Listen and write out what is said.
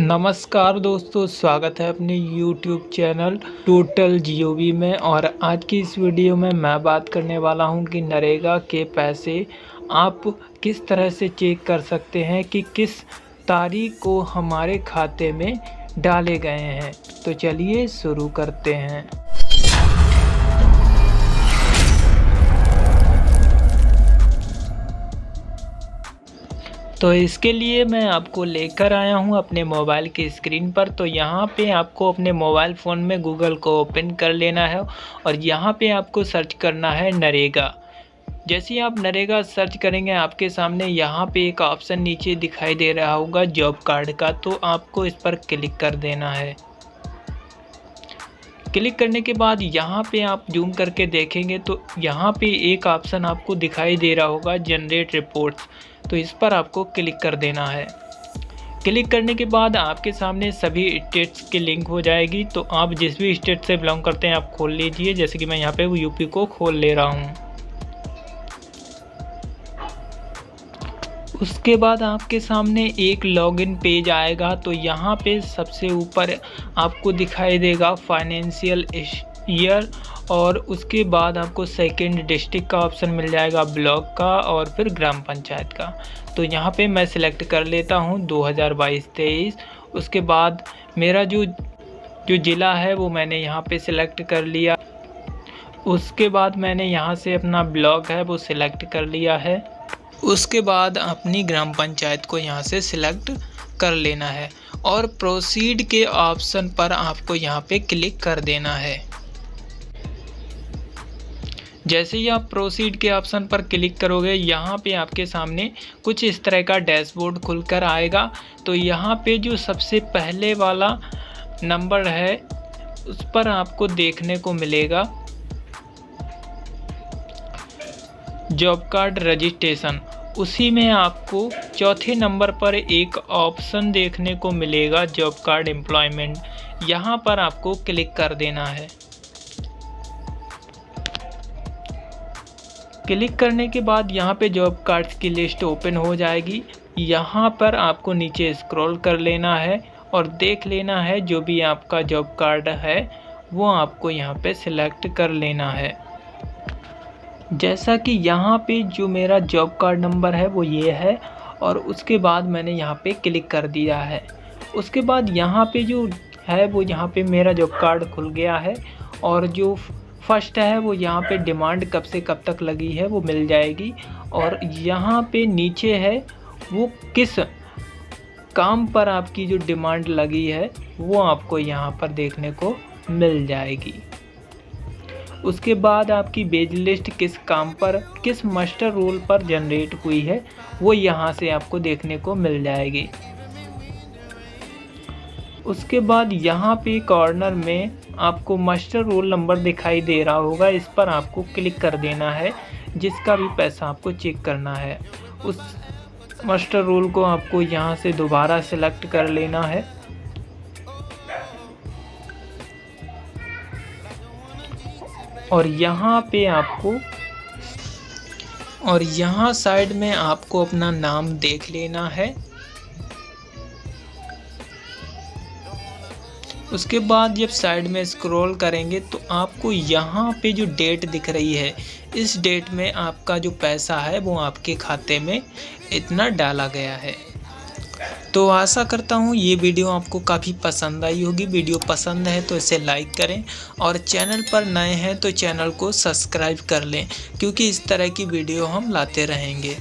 नमस्कार दोस्तों, स्वागत है अपने YouTube चैनल टोटल जियो में। और आज की इस वीडियो में मैं बात करने वाला हूँ कि नरेगा के पैसे आप किस तरह से चेक कर सकते हैं कि किस तारीख को हमारे खाते में डाले गए हैं। तो चलिए शुरू करते हैं। तो इसके लिए मैं आपको लेकर आया हूँ अपने मोबाइल की स्क्रीन पर। तो यहाँ पे आपको अपने मोबाइल फ़ोन में गूगल को ओपन कर लेना है और यहाँ पे आपको सर्च करना है नरेगा। जैसे ही आप नरेगा सर्च करेंगे, आपके सामने यहाँ पे एक ऑप्शन नीचे दिखाई दे रहा होगा जॉब कार्ड का। तो आपको इस पर क्लिक कर देना है। क्लिक करने के बाद यहाँ पे आप जूम करके देखेंगे तो यहाँ पे एक ऑप्शन आपको दिखाई दे रहा होगा जनरेट रिपोर्ट तो इस पर आपको क्लिक कर देना है। क्लिक करने के बाद आपके सामने सभी स्टेट्स की लिंक हो जाएगी। तो आप जिस भी स्टेट से बिलोंग करते हैं, आप खोल लीजिए। जैसे कि मैं यहाँ पे यूपी को खोल ले रहा हूँ। उसके बाद आपके सामने एक लॉगिन पेज आएगा तो यहाँ पे सबसे ऊपर आपको दिखाई देगा फाइनेंशियल ईयर और उसके बाद आपको सेकंड डिस्ट्रिक्ट का ऑप्शन मिल जाएगा ब्लॉक का और फिर ग्राम पंचायत का। तो यहाँ पे मैं सिलेक्ट कर लेता हूँ 2022-23 उसके बाद मेरा जो जो ज़िला है वो मैंने यहाँ पे सिलेक्ट कर लिया। उसके बाद मैंने यहाँ से अपना ब्लॉक है वो सिलेक्ट कर लिया है। उसके बाद अपनी ग्राम पंचायत को यहाँ से सिलेक्ट कर लेना है और प्रोसीड के ऑप्शन पर आपको यहाँ पे क्लिक कर देना है। जैसे ही आप प्रोसीड के ऑप्शन पर क्लिक करोगे, यहाँ पे आपके सामने कुछ इस तरह का डैशबोर्ड खुलकर आएगा। तो यहाँ पे जो सबसे पहले वाला नंबर है, उस पर आपको देखने को मिलेगा। Job card registration. उसी में आपको चौथे नंबर पर एक ऑप्शन देखने को मिलेगा, जॉब कार्ड एम्प्लॉयमेंट। यहाँ पर आपको क्लिक कर देना है। क्लिक करने के बाद यहाँ पे जॉब कार्ड्स की लिस्ट ओपन हो जाएगी। यहाँ पर आपको नीचे स्क्रॉल कर लेना है और देख लेना है जो भी आपका जॉब कार्ड है, वो आपको यहाँ पे सिलेक्ट कर लेना है। जैसा कि यहाँ पे जो मेरा जॉब कार्ड नंबर है, वो ये है और उसके बाद मैंने यहाँ पे क्लिक कर दिया है। उसके बाद यहाँ पे जो है, वो यहाँ पे मेरा जॉब कार्ड खुल गया है और जो फ़र्स्ट है, वो यहाँ पे डिमांड कब से कब तक लगी है, वो मिल जाएगी और यहाँ पे नीचे है, वो किस काम पर आपकी जो डिमांड लगी है, वो आपको यहाँ पर देखने को मिल जाएगी। उसके बाद आपकी बेज लिस्ट किस काम पर, किस मास्टर रोल पर जनरेट हुई है, वो यहाँ से आपको देखने को मिल जाएगी। उसके बाद यहाँ पे कॉर्नर में आपको मास्टर रोल नंबर दिखाई दे रहा होगा, इस पर आपको क्लिक कर देना है, जिसका भी पैसा आपको चेक करना है। उस मास्टर रोल को आपको यहाँ से दोबारा सेलेक्ट कर लेना है। और यहाँ पे आपको, और यहाँ साइड में आपको अपना नाम देख लेना है। उसके बाद जब साइड में स्क्रॉल करेंगे तो आपको यहाँ पे जो डेट दिख रही है, इस डेट में आपका जो पैसा है वो आपके खाते में इतना डाला गया है। तो आशा करता हूँ ये वीडियो आपको काफ़ी पसंद आई होगी। वीडियो पसंद है तो इसे लाइक करें और चैनल पर नए हैं तो चैनल को सब्सक्राइब कर लें, क्योंकि इस तरह की वीडियो हम लाते रहेंगे।